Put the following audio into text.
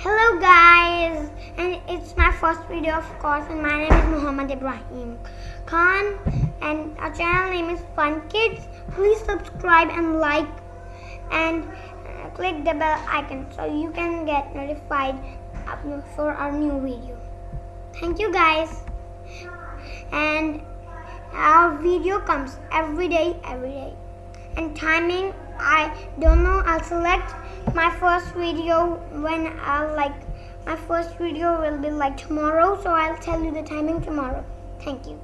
Hello guys, and it's my first video of course and my name is Muhammad Ibrahim Khan. And our channel name is Fun Kids. Please subscribe and like. And uh, click the bell icon so you can get notified for our new video. Thank you guys. And our video comes every day every day. And timing I don't know I'll select my first video when I'll like my first video will be like tomorrow so I'll tell you the timing tomorrow. Thank you